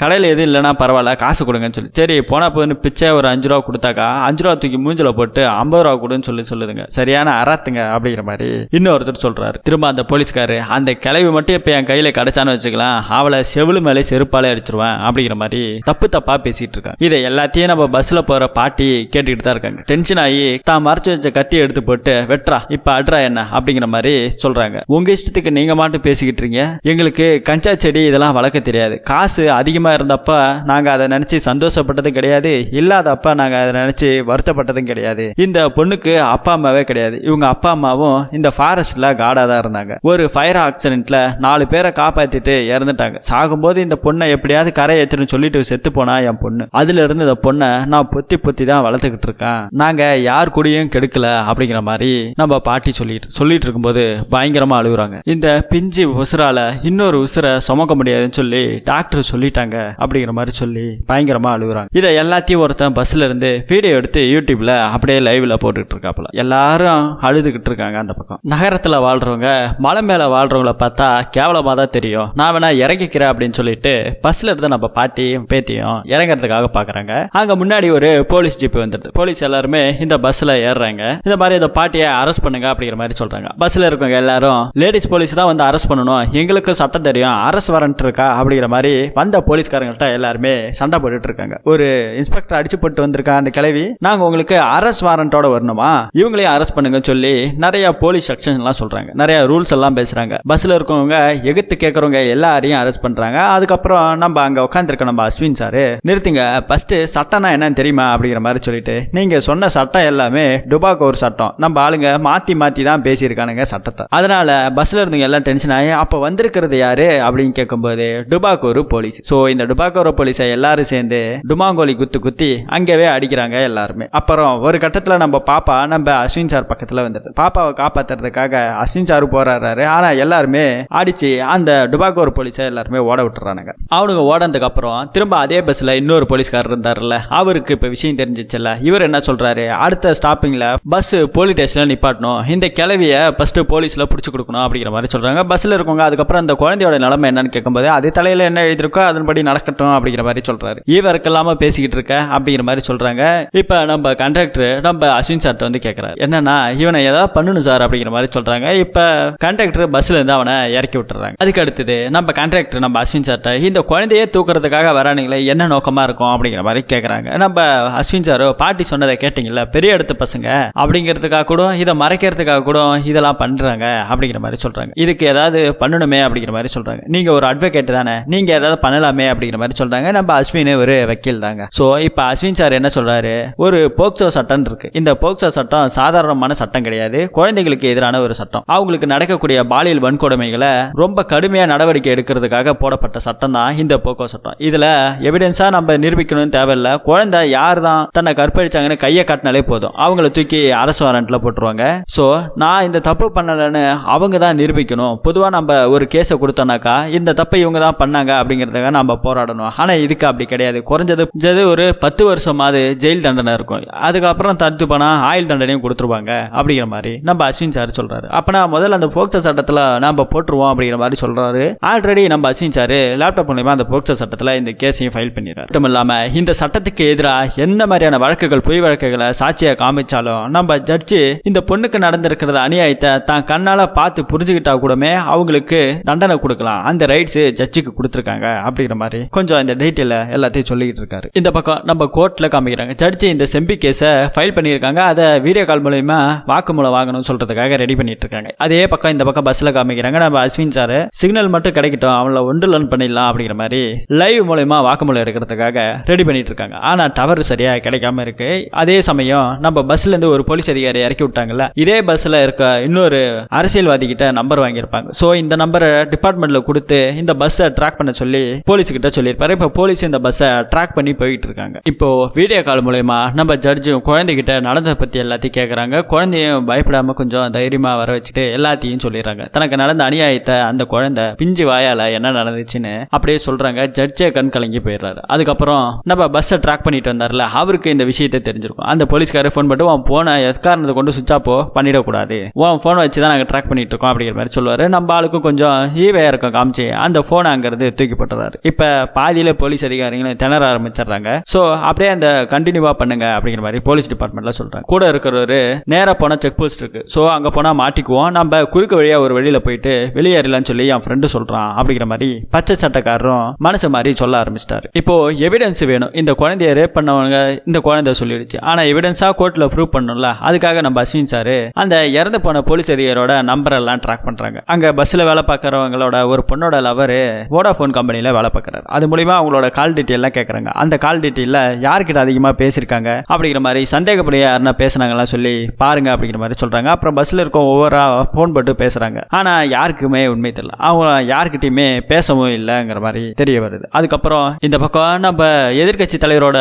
[SPEAKER 1] கடையில் எதுவும் இல்லைன்னா பரவாயில்ல காசு கொடுங்கன்னு சொல்லி. சரி போனா போதுன்னு பிச்சை ஒரு அஞ்சு ரூபா கொடுத்தாக்கா அஞ்சு ரூபா தூக்கி மூஞ்சில போட்டு ஐம்பது ரூபா கொடுன்னு சொல்லி சொல்லுதுங்க. சரியான அறாத்துங்க அப்படிங்கிற மாதிரி இன்னொருத்தர் சொல்றாரு. திரும்ப அந்த போலீஸ்காரு அந்த கிளவி மட்டும் இப்ப என் கையில கிடைச்சான்னு வச்சுக்கலாம். அவளை செவிலு மேலே செருப்பாலே அடிச்சிருவேன். அப்படிங்கிற மாதிரி தப்பு தப்பா பேசிட்டு இருக்கான் இதை எல்லாத்தையும் நம்ம பஸ்ல போற பாட்டி கேட்டுக்கிட்டு தான் இருக்காங்க. டென்ஷன் ஆகி தான் மறைச்சு வச்ச கத்தி எடுத்து போட்டு வெட்ரா இப்ப அட்ரா என்ன? அப்படிங்கிற மாதிரி சொல்றாங்க. உங்க இஷ்டத்துக்கு நீங்க மாட்டும் பேசிக்கிட்டு இருக்கீங்க. எங்களுக்கு கஞ்சா செடி இதெல்லாம் வளர்க்க தெரியாது. காசு அதிகமா இருந்தப்ப நாங்க அதை நினைச்சு சந்தோஷப்பட்டதும் கிடையாது. இல்லாதப்ப நாங்க அதை நினைச்சு வருத்தப்பட்டதும் கிடையாது. இந்த பொண்ணுக்கு அப்பா அம்மாவே கிடையாது. இவங்க அப்பா அம்மாவும் இந்த ஃபாரஸ்ட்ல காடா தான் இருந்தாங்க. ஒரு ஃபயர் ஆக்சிடென்ட்ல நாலு பேரை காப்பாத்திட்டு இறந்துட்டாங்க. சாகும்போது இந்த பொண்ணை எப்படியாவது கரை ஏத்துன்னு சொல்லிட்டு செத்து போனா என் பொண்ணு. அதுல இருந்து இந்த பொண்ணை நான் பொத்தி பொத்தி தான் வளர்த்துக்கிட்டு இருக்கேன். நாங்க யார் கூடயும் கெடுக்கல அப்படிங்கிற மாதிரி நம்ம பாட்டி சொல்லிட்டு சொல்லிட்டு இருக்கும்போது பயங்கரமா அழுகுறாங்க. இந்த பிஞ்சு உசுரால இன்னொரு உசுரை சுமக்க முடியாதுன்னு சொல்லி டாக்டர் சொல்லிட்டாங்க அப்படிங்கிற மாதிரி சொல்லி பயங்கரமா அழுகுறாங்க. இதை எல்லாத்தையும் ஒருத்தன் பஸ்ல இருந்து வீடியோ எடுத்து யூடியூப்ல அப்படியே லைவ்ல போட்டுக்கிட்டு இருக்காப்புல. எல்லாரும் அழுதுகிட்டு இருக்காங்க அந்த பக்கம். நகரத்துல வாழ்றவங்க மலை மேல வாழ்றவங்கள பார்த்தா கேவலமா தான் தெரியும். நான் வேணா இறங்கிக்கிறேன் அப்படின்னு சொல்லிட்டு பஸ்ல இருந்து நம்ம பாட்டியும் பேத்தியும் இறங்குறதுக்காக பாக்குறாங்க. அங்க முன்னாடி ஒரு போலீஸ் ஜீப் வந்துடுது போலீஸ் எல்லாருமே இந்த பஸ்ல ஏறுறாங்க. இந்த மாதிரி இந்த பாட்டியை அரெஸ்ட் பண்ணுங்க அப்படிங்கிற மாதிரி சொல்றாங்க. பஸ்ல இருக்கவங்க எல்லாரும் லேடிஸ் போலீஸ் தான் வந்து அரெஸ்ட் பண்ணணும். எங்களுக்கு சட்டம் தெரியும். அரெஸ்ட் வாரண்ட் இருக்கா? அப்படிங்கிற மாதிரி வந்த போலீஸ்காரங்கள்ட்ட எல்லாருமே சண்டை போட்டுட்டு இருக்காங்க. ஒரு இன்ஸ்பெக்டர் அடிச்சு போட்டு வந்திருக்கா அந்த கிளவி நாங்க உங்களுக்கு அரெஸ்ட் வாரண்டோட வரணுமா? இவங்களையும் அரெஸ்ட் பண்ணுங்கன்னு சொல்லி நிறைய போலீஸ் செக்ஷன் எல்லாம் சொல்றாங்க. நிறைய ரூல்ஸ் எல்லாம் பேசுறாங்க. பஸ்ல இருக்கவங்க எகுத்து கேட்கறவங்க எல்லாரையும் அரெஸ்ட் பண்றாங்க. அதுக்கப்புறம் நம்ம அங்க உட்காந்துருக்க நம்ம அஸ்வின் சாரு நிறுத்துங்க. ஃபர்ஸ்ட் சட்டம்னா என்னன்னு தெரியுமா? அப்படிங்கிற மாதிரி சொல்லிட்டு நீங்கள் சொன்ன சட்டம் எல்லாமே டுபாக்கு ஒரு சட்டம். நம்ம ஆளுங்க மாற்றி மாற்றி தான் பேசியிருக்கானுங்க சட்டத்தை. அதனால் பஸ்ஸில் இருந்தவங்க எல்லாம் டென்ஷன் ஆகி அப்போ வந்திருக்கிறது யார் அப்படின்னு கேட்கும்போது டுபாக்கோரு போலீஸ் ஸோ இந்த டுபாக்கூர் போலீஸை எல்லாரும் சேர்ந்து டுமாங்கோலி குத்து குத்தி அங்கேவே அடிக்கிறாங்க எல்லாருமே. அப்புறம் ஒரு கட்டத்தில் நம்ம பாப்பா நம்ம அஸ்வின் சார் பக்கத்தில் வந்துடுது பாப்பாவை காப்பாற்றுறதுக்காக அஸ்வின் சார் போராடுறாரு. ஆனால் எல்லாருமே அடித்து அந்த டுபாக்கோர் போலீஸை எல்லாருமே ஓட விட்டுறானுங்க. அவனுங்க ஓடனதுக்கப்புறம் திரும்ப அதே பஸ்ஸில் இன்னொரு போலீஸ்காரர் இருந்தார்ல அவருக்கு இப்போ விஷயம் தெரிஞ்சிச்சுல்ல இவர் என்ன சொல்றாரு? அடுத்த ஸ்டாப்பிங்ல பஸ் போலீஸ் ஸ்டேஷன்ல நிப்பாட்டணும். இந்த கிளவிய ஃபர்ஸ்ட் போலீஸ்ல புடிச்சு கொடுக்கணும் அப்படிங்கிற மாதிரி சொல்றாங்க. பஸ்ல இருக்கவங்க அதுக்கப்புறம் அந்த குழந்தையோட நிலைமை என்னன்னு கேட்கும்போது அது தலையில என்ன எழுதிருக்கோ அதன்படி நடக்கட்டும் அப்படிங்கிற மாதிரி சொல்றாரு. இவருக்கெல்லாம பேசிக்கிட்டு இருக்க அப்படிங்கிற மாதிரி சொல்றாங்க. இப்ப நம்ம கண்டக்டர் நம்ம அஸ்வின் சார்ட்ட வந்து கேட்கறாரு என்னன்னா இவனை ஏதாவது பண்ணணும் சார் அப்படிங்கிற மாதிரி சொல்றாங்க. இப்ப கண்டக்டர் பஸ்ல இருந்து அவனை இறக்கி விட்டுறாங்க. அதுக்கு அடுத்தது நம்ம கண்டக்டர் நம்ம அஸ்வின் சார்ட்ட இந்த குழந்தையே தூக்குறதுக்காக வரானுங்களே என்ன நோக்கமா இருக்கும் அப்படிங்கிற மாதிரி கேட்கறாங்க நம்ம அஸ்வின் சாரோ பாட்டி சொன்னதை கேட்டீங்கல்ல பெரிய இடத்து பசங்க அப்படிங்கிறதுக்காக கூட இதை மறைக்கிறதுக்காக கூட இதெல்லாம் பண்றாங்க அப்படிங்கிற மாதிரி சொல்றாங்க. இதுக்கு ஏதாவது பண்ணணுமே அப்படிங்கிற மாதிரி சொல்றாங்க. நீங்க ஒரு அட்வொகேட் தானே நீங்க ஏதாவது பண்ணலாமே அப்படிங்கிற மாதிரி சொல்றாங்க. நம்ம அஸ்வின் ஒரு வக்கீல் தாங்க. ஸோ இப்போ அஸ்வின் சார் என்ன சொல்றாரு? ஒரு போக்சோ சட்டம் இருக்கு. இந்த போக்சோ சட்டம் சாதாரணமான சட்டம் கிடையாது. குழந்தைகளுக்கு எதிரான ஒரு சட்டம். அவங்களுக்கு நடக்கக்கூடிய பாலியல் வன்கொடுமைகளை ரொம்ப கடுமையாக நடவடிக்கை எடுக்கிறதுக்காக போடப்பட்ட சட்டம் தான் இந்த போக்கோ சட்டம். இதுல எவிடன்ஸா நம்ம நிரூபிக்கணும்னு தேவையில்ல. குழந்தை யார் தான் தன்னை கற்பழிச்சாங்க கற்பழிச்சாங்கன்னு கையை காட்டினாலே போதும். அவங்கள தூக்கி அரசு வாரண்ட்ல போட்டுருவாங்க. ஸோ நான் இந்த தப்பு பண்ணலைன்னு அவங்க தான் நிரூபிக்கணும். பொதுவாக நம்ம ஒரு கேஸை கொடுத்தோம்னாக்கா இந்த தப்பை இவங்க தான் பண்ணாங்க அப்படிங்கிறதுக்காக நம்ம போராடணும். ஆனால் இதுக்கு அப்படி கிடையாது. குறைஞ்சது ஒரு பத்து வருஷமாவது ஜெயில் தண்டனை இருக்கும். அதுக்கப்புறம் தடுத்து போனால் ஆயுள் தண்டனையும் கொடுத்துருவாங்க அப்படிங்கிற மாதிரி நம்ம அஸ்வின் சார் சொல்கிறாரு அப்போனா முதல்ல அந்த போக்சோ சட்டத்தில் நம்ம போட்டுருவோம் அப்படிங்கிற மாதிரி சொல்கிறாரு ஆல்ரெடி நம்ம அஸ்வின் சார் லேப்டாப் மூலிமா அந்த போக்சோ சட்டத்தில் இந்த கேஸையும் ஃபைல் பண்ணிடுறாரு. மட்டும் இல்லாமல் இந்த சட்டத்துக்கு எதிராக எந்த மாதிரியான வழக்குகள் பொய் வழக்குகளை சாட்சியாக காமிச்சாலும் நம்ம ஜட்ஜு இந்த பொண்ணுக்கு நடந்திருக்கிறத அநியாயத்தை தான் கண்ணால் பார்த்து புரிஞ்சுக்கிட்டா கூடமே அவங்களுக்கு தண்டனை கொடுக்கலாம். அந்த ரைட்ஸ் ஜட்ஜுக்கு கொடுத்துருக்காங்க அப்படிங்கிற மாதிரி கொஞ்சம் இந்த டீட்டெயில எல்லாத்தையும் சொல்லிக்கிட்டு இருக்காரு. இந்த பக்கம் நம்ம கோர்ட்டில் காமிக்கிறாங்க. ஜட்ஜு இந்த செம்பி கேஸை ஃபைல் பண்ணியிருக்காங்க. அதை வீடியோ கால் மூலயமா வாக்குமூலம் வாங்கணும்னு சொல்றதுக்காக ரெடி பண்ணிட்டு இருக்காங்க. அதே பக்கம் இந்த பக்கம் பஸ்ல காமிக்கிறாங்க. நம்ம அஸ்வின் சார் சிக்னல் மட்டும் கிடைக்கட்டும் அவங்கள ஒன்று லேர்ன் பண்ணிடலாம் அப்படிங்கிற மாதிரி லைவ் மூலயமா வாக்குமூலம் எடுக்கிறதுக்காக ரெடி பண்ணிட்டு இருக்காங்க. ஆனால் டவர் சரியாக கிடைக்காம இருக்கு. அதே சமயம் நம்ம பஸ்ல இருந்து ஒரு போலீஸ் அதிகாரி இறக்கி விட்டாங்கல்ல இதே பஸ்ல இருக்க இன்னொரு அரசியல்வாதி கிட்ட நம்பர் வாங்கியிருப்பாங்க. சோ இந்த நம்பரை டிபார்ட்மெண்ட்ல கொடுத்து இந்த பஸ்ஸை ட்ராக் பண்ண சொல்லி போலீஸ் கிட்ட சொல்லியிருப்பாரு. இப்போ போலீஸ் இந்த பஸ்ஸை ட்ராக் பண்ணி போயிட்டு இருக்காங்க இப்போ வீடியோ கால் மூலயமா நம்ம ஜட்ஜும் குழந்தைகிட்ட நடந்ததை பத்தி எல்லாத்தையும் கேட்குறாங்க குழந்தையும் பயப்படாம கொஞ்சம் தைரியமா வர வச்சுட்டு எல்லாத்தையும் சொல்லிடுறாங்க. தனக்கு நடந்த அநியாயத்தை அந்த குழந்தை பிஞ்சு வாயால என்ன நடந்துச்சுன்னு அப்படியே சொல்றாங்க. ஜட்ஜே கண் கலங்கி போயிடுறாரு. அதுக்கப்புறம் நம்ம பஸ்ஸை ட்ராக் பண்ணிட்டு வந்தார்ல அவருக்கு இந்த விஷயத்தை தெரிஞ்சிருக்கும். அந்த போலீஸ்காரர் ஃபோன் பண்ணிட்டு உன் போனை எக்காரணத்தை கொண்டு சுவிச் ஆப்போ பண்ணிடக்கூடாது. உன் ஃபோனை வச்சு தான் நாங்கள் ட்ராக் பண்ணிட்டு இருக்கோம் அப்படிங்கிற மாதிரி சொல்லுவாரு. நம்ம ஆளுக்கும் கொஞ்சம் ஈவையாக இருக்கும் காமிச்சு. அந்த ஃபோனை அங்கேருந்து தூக்கி போட்டுறாரு. இப்போ பாதியில போலீஸ் அதிகாரிகளும் திணற ஆரம்பிச்சிடுறாங்க. ஸோ அப்படியே அந்த கண்டினியூவாக பண்ணுங்க அப்படிங்கிற மாதிரி போலீஸ் டிபார்ட்மெண்ட்டில் சொல்கிறாங்க கூட இருக்கிறவரு நேராக போனால் செக் போஸ்ட் இருக்கு. ஸோ அங்கே போனால் மாட்டிக்குவோம். நம்ம குறுக்கு வழியாக ஒரு வழியில் போயிட்டு வெளியேறலாம்னு சொல்லி என் ஃப்ரெண்டு சொல்கிறான் அப்படிங்கிற மாதிரி பச்சை சட்டக்காரரும் மனசு மாதிரி சொல்ல ஆரம்பிச்சிட்டாரு. இப்போ எவிடன்ஸ் வேணும். இந்த குழந்தைய ரேப் பண்ணவங்க இந்த குழந்தை சொல்லி சொல்லிடுச்சு ஆனால் எவிடன்ஸாக கோர்ட்டில் ப்ரூவ் பண்ணணும்ல? அதுக்காக நம்ம அஸ்வின் சார் அந்த இறந்து போன போலீஸ் அதிகாரோட நம்பர் எல்லாம் ட்ராக் பண்றாங்க. அங்க பஸ்ஸில் வேலை பார்க்கறவங்களோட ஒரு பொண்ணோட லவர் வோடாஃபோன் கம்பெனியில் வேலை பார்க்குறாரு. அது மூலியமா அவங்களோட கால் டீட்டெயிலாம் எல்லாம் கேட்கறாங்க அந்த கால் டீட்டெயிலில் யார்கிட்ட அதிகமா பேசியிருக்காங்க அப்படிங்கிற மாதிரி சந்தேகப்படி யாருன்னா பேசுனாங்களாம் சொல்லி பாருங்க அப்படிங்கிற மாதிரி சொல்றாங்க. அப்புறம் பஸ்ல இருக்க ஒவ்வொரு ஃபோன் போட்டு பேசுறாங்க. ஆனா யாருக்குமே உண்மை தெரியல. அவங்க யாருக்கிட்டயுமே பேசவும் இல்லைங்கிற மாதிரி தெரிய வருது. அதுக்கப்புறம் இந்த பக்கம் நம்ம எதிர்க்கட்சி தலைவரோட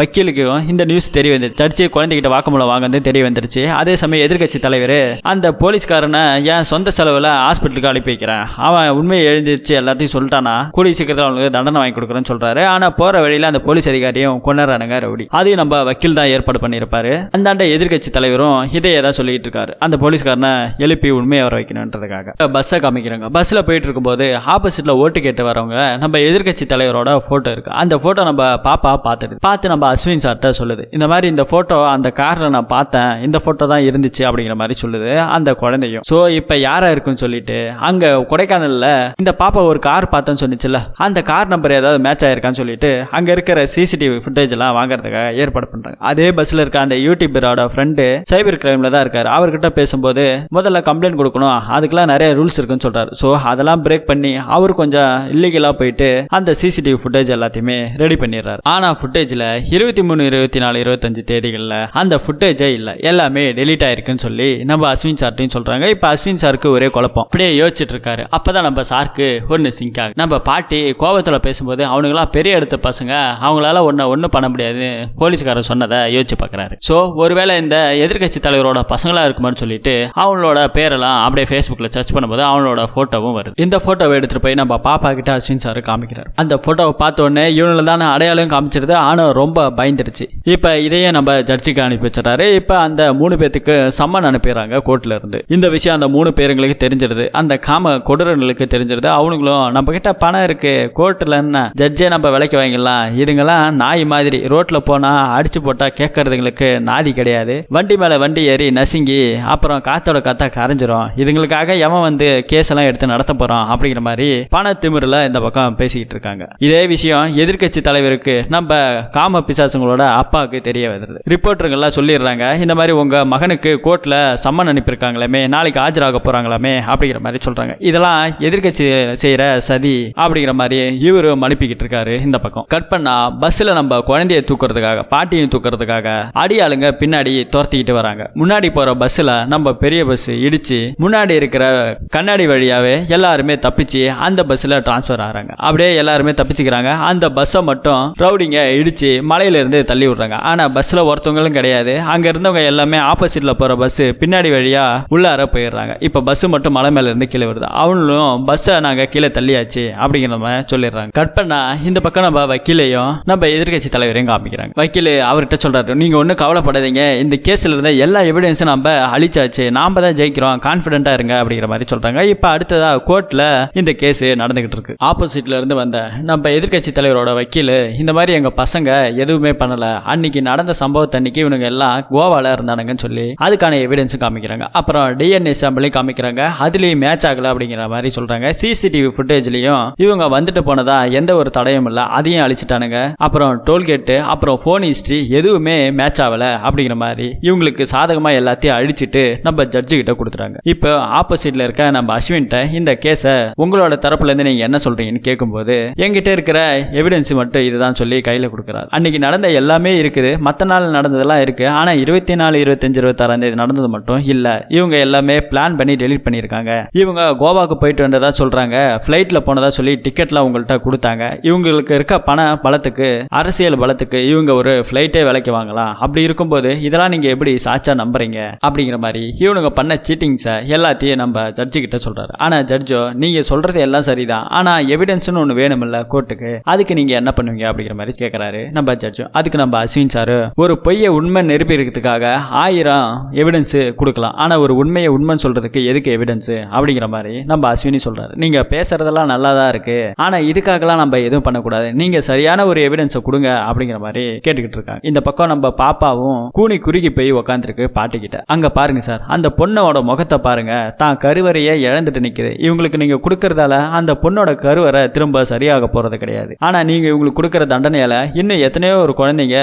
[SPEAKER 1] வக்கீலுக்கும் இந்த நியூஸ் தெரிய வந்து சர்ச்சு குழந்தைகிட்ட வாக்குமூலம் வாங்கினது தெரிய வந்துருச்சு. அதே சமயம் எதிர்க்கட்சி தலைவர் அந்த போலீஸ்காரனை என் சொந்த செலவில் ஹாஸ்பிட்டலுக்கு அனுப்பி வைக்கிறேன்? அவன் உண்மையை எழுந்திருச்சு எல்லாத்தையும் சொல்லிட்டானா? கூடிய சீக்கிரத்தில் அவனுக்கு தண்டனை வாங்கி கொடுக்குறேன்னு சொல்கிறாரு ஆனால் போகிற வழியில் அந்த போலீஸ் அதிகாரியும் கொண்டாடுறானுங்க ரவுடி. அதையும் நம்ம வக்கீல் தான் ஏற்பாடு பண்ணியிருப்பாரு. அந்தாண்ட எதிர்க்கட்சி தலைவரும் இதையே தான் சொல்லிட்டு இருக்காரு. அந்த போலீஸ்காரனை எழுப்பி உண்மையை வர வைக்கணுன்றதுக்காக. பஸ்ஸை காமிக்கிறாங்க. பஸ்ஸில் போயிட்டு இருக்கும்போது ஆப்போசிட்டில் ஓட்டு கேட்டு வரவங்க நம்ம எதிர்க்கட்சி தலைவரோட ஃபோட்டோ இருக்கு. அந்த ஃபோட்டோ நம்ம பாப்பா பார்த்துட்டு பார்த்து நம்ம அஸ்வின் சார்கிட்ட சொல்லுது. இந்த மாதிரி இந்த போட்டோ அந்த கார்ல நான் பார்த்தேன். இந்த போட்டோ தான் இருந்துச்சு அப்படிங்கிற மாதிரி சொல்லுது அந்த குழந்தையும். சோ இப்ப யாரா இருக்குன்னு சொல்லிட்டு அங்க கொடைக்கானல்ல இந்த பாப்பா ஒரு கார் பார்த்தேன்னு சொன்னிச்சுல அந்த கார் நம்பர் ஏதாவது மேட்ச் ஆயிருக்கான்னு சொல்லிட்டு அங்க இருக்கிற சிசிடிவி ஃபுட்டேஜ் எல்லாம் வாங்குறதுக்காக ஏற்பாடு பண்றாங்க. அதே பஸ்ல இருக்க அந்த யூடியூபரோட ஃப்ரெண்டு சைபர் கிரைம்ல தான் இருக்காரு. அவர்கிட்ட பேசும்போது முதல்ல கம்ப்ளைண்ட் கொடுக்கணும். அதுக்கெல்லாம் நிறைய ரூல்ஸ் இருக்குன்னு சொல்றாரு. ஸோ அதெல்லாம் பிரேக் பண்ணி அவர் கொஞ்சம் இல்லீகலா போயிட்டு அந்த சிசிடிவி ஃபுட்டேஜ் எல்லாத்தையுமே ரெடி பண்ணிடுறாரு. ஆனா ஃபுட்டேஜ்ல இருபத்தி மூணு இருபத்தி நாலு இருபத்தஞ்சு தேதிகளில் அந்த ஃபுட்டேஜே இல்லை. எல்லாமே டெலீட் ஆயிருக்குன்னு சொல்லி நம்ம அஸ்வின் சார்ட்டையும் சொல்கிறாங்க இப்போ அஸ்வின் சாருக்கு ஒரே குழப்பம். அப்படியே யோசிச்சுட்டு இருக்காரு. அப்பதான் நம்ம சாருக்கு ஒன்று சிங்க் ஆகும் நம்ம பாட்டி கோபத்தில் பேசும்போது அவனுங்களாம் பெரிய எடுத்த பசங்க. அவங்களால ஒன்றை ஒன்றும் பண்ண முடியாது. போலீஸ்காரர் சொன்னதை யோசிச்சு பார்க்கறாரு ஸோ ஒருவேளை இந்த எதிர்க்கட்சி தலைவரோட பசங்களாக இருக்குமான்னு சொல்லிட்டு அவங்களோட பேரெல்லாம் அப்படியே ஃபேஸ்புக்கில் சர்ச் பண்ணும்போது அவனோட ஃபோட்டோவும் வருது. இந்த ஃபோட்டோவை எடுத்துகிட்டு போய் நம்ம பாப்பா கிட்ட அஸ்வின் சார் காமிக்கிறார். அந்த ஃபோட்டோவை பார்த்த உடனே இவனில் தான் அடையாளம் காமிச்சிருது. ஆனால் ரொம்ப பயந்துருச்சு. இப்போ இதையே நம்ம ஜட்ஜுக்கு அனுப்பி வச்சிடறாரு. இப்போ அந்த மூணு பேத்துக்கு சம்மன் அனுப்பிடுறாங்க கோர்ட்ல இருந்து. இந்த விஷயம் அந்த மூணு பேருங்களுக்கு தெரிஞ்சிருது. அந்த காம கொடூரங்களுக்கு தெரிஞ்சிருது. அவனுங்களும் நம்ம கிட்ட பணம் இருக்கு. கோர்ட்டில் என்ன ஜட்ஜே நம்ம விலைக்கு வாங்கிடலாம். இதுங்கெல்லாம் நாய் மாதிரி ரோட்ல போனா அடிச்சு போட்டா கேட்கறதுங்களுக்கு நாதி கிடையாது. வண்டி மேல வண்டி ஏறி நசுங்கி அப்புறம் காத்தோட காத்தா கரைஞ்சிரும். இதுங்களுக்காக எவன் வந்து கேஸ் எல்லாம் எடுத்து நடத்த போகிறோம் அப்படிங்கிற மாதிரி பண திமிரில் இந்த பக்கம் பேசிக்கிட்டு இருக்காங்க. இதே விஷயம் எதிர்க்கட்சி தலைவருக்கு நம்ம காம பிசாசுங்களோட அப்பாவுக்கு தெரியும். தெரிய வருது. ரிப்போர்ட்டருங்கெல்லாம் சொல்லிடுறாங்க இந்த மாதிரி உங்க மகனுக்கு கோர்ட்ல சம்மன் அனுப்பியிருக்காங்களாமே நாளைக்கு ஆஜராக போறாங்களாமே அப்படிங்கிற மாதிரி சொல்றாங்க. இதெல்லாம் எதிர்க்கட்சி செய்யற சதி அப்படிங்கிற மாதிரி இவரும் அனுப்பிக்கிட்டு இருக்காரு இந்த பக்கம். கட் பண்ணா பஸ்ல நம்ம குழந்தைய தூக்குறதுக்காக பாட்டியும் தூக்குறதுக்காக அடியாளுங்க பின்னாடி துரத்திக்கிட்டு வராங்க. முன்னாடி போற பஸ்ஸில் நம்ம பெரிய பஸ் இடிச்சு முன்னாடி இருக்கிற கண்ணாடி வழியாவே எல்லாருமே தப்பிச்சு அந்த பஸ்ஸில் டிரான்ஸ்ஃபர் ஆகிறாங்க அப்படியே எல்லாருமே தப்பிச்சுக்கிறாங்க. அந்த பஸ்ஸை மட்டும் ரவுடிங்க இடிச்சு மலையிலேருந்து தள்ளி விடுறாங்க. ஆனா பஸ்ஸில் ஒருத்தவங்களும் கிடையாது. அங்கே இருந்தவங்க எல்லாமே ஆப்போசிட்டில் போகிற பஸ்ஸு பின்னாடி வழியாக உள்ளார போயிடுறாங்க. இப்போ பஸ்ஸு மட்டும் மலை மேலேருந்து கீழே வருது. அவங்களும் பஸ்ஸை நாங்கள் கீழே தள்ளியாச்சு அப்படிங்கிற மாதிரி சொல்லிடுறாங்க. கட் பண்ணா இந்த பக்கம் நம்ம வக்கீலையும் நம்ம எதிர்க்கட்சி தலைவரையும் காமிக்கிறாங்க. வக்கீல் அவர்கிட்ட சொல்கிறாரு நீங்கள் ஒன்றும் கவலைப்படாதீங்க. இந்த கேஸில் இருந்த எல்லா எவிடன்ஸும் நம்ம அழிச்சாச்சு. நாம் தான் ஜெயிக்கிறோம். கான்ஃபிடென்ட்டாக இருங்க அப்படிங்கிற மாதிரி சொல்கிறாங்க இப்போ அடுத்ததாக கோர்ட்டில் இந்த கேஸ் நடந்துகிட்டு இருக்கு. ஆப்போசிட்ல இருந்து வந்த நம்ம எதிர்க்கட்சி தலைவரோட வக்கீல் இந்த மாதிரி எங்கள் பசங்க எதுவுமே பண்ணலை. அன்னைக்கு நடந்த சம்பவத்தை அன்னைக்கு இவனுங்க எல்லாம் கோவால இருந்தானுங்கன்னு சொல்லி அதுக்கான எவிடன்ஸும் காமிக்கிறாங்க. அப்புறம் டிஎன்ஏ சாம்பிளையும் காமிக்கிறாங்க. அதுலயும் மேட்ச் ஆகல அப்படிங்கிற மாதிரி சொல்றாங்க. சிசிடிவி ஃபுட்டேஜ்லயும் இவங்க வந்துட்டு போனதா எந்த ஒரு தடையும் இல்ல. அதையும் அழிச்சிட்டானுங்க. அப்புறம் டோல்கேட்டு அப்புறம் ஃபோன் ஹிஸ்டரி எதுவுமே மேட்ச் ஆகல அப்படிங்கிற மாதிரி இவங்களுக்கு சாதகமா எல்லாத்தையும் அழிச்சிட்டு நம்ம ஜட்ஜு கிட்ட கொடுத்துறாங்க இப்போ ஆப்போசிட்ல இருக்க நம்ம அஸ்வின்ட்ட இந்த கேஸை உங்களோட தரப்புல இருந்து நீங்க என்ன சொல்றீங்கன்னு கேட்கும்போது என்கிட்ட இருக்கிற எவிடன்ஸ் மட்டும் இதுதான் சொல்லி கையில கொடுக்குறாரு. அன்னைக்கு நடந்த எல்லாமே இருக்குது. மற்ற நாள் நடந்ததெல்லாம் இருக்கு. ஆனா இருபத்தி நாலு இருபத்தஞ்சு இருபத்தாறாம் தேதி நடந்தது மட்டும் இல்ல. இவங்க எல்லாமே பிளான் பண்ணி டெலீட் பண்ணியிருக்காங்க. இவங்க கோவாக்கு போயிட்டு வந்ததா சொல்றாங்க. ஃப்ளைட்டில் போனதா சொல்லி டிக்கெட்லாம் உங்கள்கிட்ட கொடுத்தாங்க. இவங்களுக்கு இருக்க பண பலத்துக்கு அரசியல் பலத்துக்கு இவங்க ஒரு ஃப்ளைட்டே விலைக்கு வாங்கலாம். அப்படி இருக்கும்போது இதெல்லாம் நீங்க எப்படி சாச்சா நம்புறீங்க? அப்படிங்கிற மாதிரி இவனுங்க பண்ண சீட்டிங்ஸை எல்லாத்தையும் நம்ம ஜட்ஜு கிட்ட சொல்றாரு. ஆனா ஜட்ஜோ நீங்க சொல்றது எல்லாம் சரிதான். ஆனா எவிடன்ஸ்னு ஒன்று வேணுமில்ல கோர்ட்டுக்கு அதுக்கு நீங்க என்ன பண்ணுவீங்க அப்படிங்கிற மாதிரி கேட்கறாரு நம்ம ஜட்ஜும் அதுக்கு நம்ம அஸ்வின் சார் ஒரு பொய்யை உண்மை நிரூபிக்கிறதுக்காக ஆயிரம் எவிடன்ஸு கொடுக்கலாம். ஆனா ஒரு உண்மையை உண்மைன்னு சொல்றதுக்கு எதுக்கு எவிடன்ஸ் அப்படிங்கிற மாதிரி நம்ம அஸ்வினி சொல்றாரு. நீங்க பேசுறதெல்லாம் நல்லா தான் இருக்கு. ஆனா இதுக்காகலாம் நம்ம எதுவும் பண்ணக்கூடாது. நீங்க சரியான ஒரு எவிடன்ஸை கொடுங்க அப்படிங்கிற மாதிரி கேட்டுக்கிட்டு இருக்காங்க. இந்த பக்கம் நம்ம பாப்பாவும் கூனி குறுகி போய் உக்காந்துருக்கு பாட்டிக்கிட்ட. அங்க பாருங்க சார் அந்த பொண்ணோட முகத்தை பாருங்க. தான் கருவறையை இழந்துட்டு நிக்குது. இவங்களுக்கு நீங்க கொடுக்கறதால அந்த பொண்ணோட கருவறை திரும்ப சரியாக போறது கிடையாது. ஆனா நீங்க இவங்களுக்கு கொடுக்குற தண்டனையால இன்னும் எத்தனையோ ஒரு குழந்தைங்க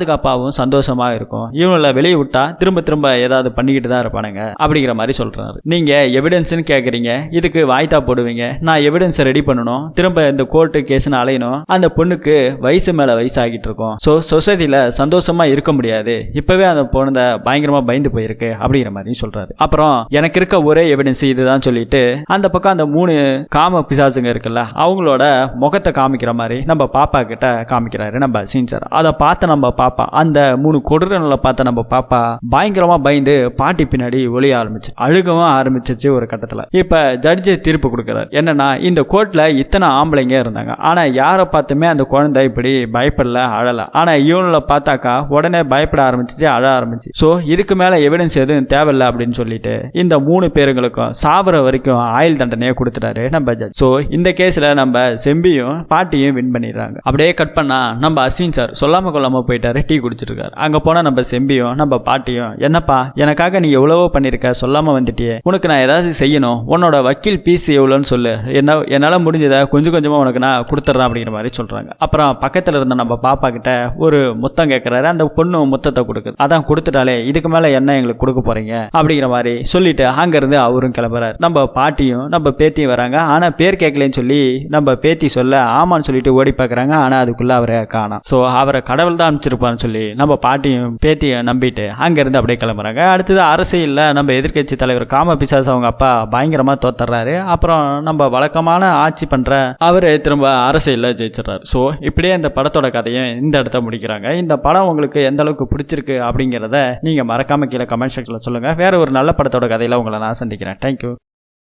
[SPEAKER 1] பாதுகாப்பாகவும் சந்தோஷமா இருக்கும். இவங்கள வெளியே விட்டா திரும்ப திரும்ப ஏதாவது பண்ணிக்கிட்டு தான் இருப்பானுங்க. அப்படிங்கிற மாதிரி சொல்றாரு. நீங்க எவிடன்ஸ்னு கேட்குறீங்க இதுக்கு வாய்த்தா போடுவீங்க. நான் எவிடன்ஸை ரெடி பண்ணணும். திரும்ப இந்த கோர்ட்டு கேஸ்னு அலையணும். அந்த பொண்ணுக்கு வயசு மேல வயசு ஆகிட்டு இருக்கும். ஸோ சொசைட்டியில சந்தோஷமா இருக்க முடியாது. இப்பவே அந்த பொண்ணு பயங்கரமா பயந்து போயிருக்கு அப்படிங்கிற மாதிரி சொல்றாரு. அப்புறம் எனக்கு இருக்க ஒரே எவிடன்ஸ் இதுதான் சொல்லிட்டு அந்த பக்கம் அந்த மூணு காம பிசாசுங்க இருக்குல்ல அவங்களோட முகத்தை காமிக்கிற மாதிரி நம்ம பாப்பா கிட்ட காமிக்கிறாரு. நம்ம சீன் சார் அதை பார்த்து நம்ம பாப்பா அந்த மூணு கொடூரங்களை பார்த்த நம்ம பாப்பா பயங்கரமா பயந்து பாட்டி பின்னாடி ஒளிய ஆரம்பிச்சு அழுகவும் ஆரம்பிச்சிச்சு ஒரு கட்டத்துல. இப்ப ஜட்ஜு தீர்ப்பு கொடுக்குறாரு. என்னன்னா இந்த கோர்ட்ல இத்தனை ஆம்பளைங்க இருந்தாங்க. ஆனா யாரை பார்த்துமே அந்த குழந்தை இப்படி பயப்படல அழல. ஆனா இவனுல பார்த்தாக்கா உடனே பயப்பட ஆரம்பிச்சிச்சு அழ ஆரம்பிச்சு. ஸோ இதுக்கு மேல எவிடன்ஸ் எதுவும் தேவையில்லை அப்படின்னு சொல்லிட்டு இந்த மூணு பேருங்களுக்கும் சாவர வரைக்கும் ஆயுள் தண்டனையை கொடுத்துட்டாரு நம்ம ஜட்ஜ் ஸோ இந்த கேஸ்ல நம்ம செம்பியும் பாட்டியும் வின் பண்ணிடுறாங்க. அப்படியே கட் பண்ணா நம்ம அஸ்வின் சார் சொல்லாம கொள்ளாம போயிட்டாரு. டீ குடிச்சிருக்காரு. அங்கே போனால் நம்ம செம்பியும் நம்ம பாட்டியும் என்னப்பா எனக்காக நீ எவ்வளவோ பண்ணியிருக்க சொல்லாமல் வந்துட்டியே. உனக்கு நான் ஏதாவது செய்யணும். உன்னோட வக்கீல் பீஸ் எவ்வளோன்னு சொல்லு. என்ன என்னால் முடிஞ்சதை கொஞ்சம் கொஞ்சமாக உனக்கு நான் கொடுத்துட்றேன் அப்படிங்கிற மாதிரி சொல்கிறாங்க அப்புறம் பக்கத்தில் இருந்த நம்ம பாப்பா கிட்ட ஒரு முத்தம் கேட்குறாரு அந்த பொண்ணு முத்தத்தை கொடுக்குது. அதான் கொடுத்துட்டாலே இதுக்கு மேலே என்ன எங்களுக்கு கொடுக்க போகிறீங்க அப்படிங்கிற மாதிரி சொல்லிட்டு அங்கேருந்து அவரும் கிளம்புறாரு. நம்ம பாட்டியும் நம்ம பேத்தியும் வராங்க. ஆனால் பேர் கேட்கலன்னு சொல்லி நம்ம பேத்தி சொல்ல ஆமான்னு சொல்லிட்டு ஓடி பார்க்குறாங்க ஆனால் அதுக்குள்ளே அவரை காணோம். ஸோ அவரை கடவுள் தான் அனுப்பிச்சிருப்பான்னு சொல்லி நம்ம பாட்டியும் பேத்தியும் நம்பிட்டு அங்கேருந்து அப்படியே கிளம்புறாங்க. அடுத்தது அரசியலில் நம்ம எதிர்க்கட்சி தலைவர் காம பிசாஸ் அவங்க அப்பா பயங்கரமாக தோத்துறாரு. அப்புறம் நம்ம வழக்கமான ஆட்சி பண்ணுற அவர் திரும்ப அரசியலில் ஜெயிச்சிடறாரு. ஸோ இப்படியே இந்த படத்தோட கதையும் இந்த இடத்த முடிக்கிறாங்க. இந்த படம் உங்களுக்கு எந்த அளவுக்கு பிடிச்சிருக்கு அப்படிங்கிறத நீங்கள் மறக்காம கீழே கமெண்ட் செக்ஷனில் சொல்லுங்கள் வேற ஒரு நல்ல படத்தோட கதையில் உங்களை நான் சந்திக்கிறேன். தேங்க்யூ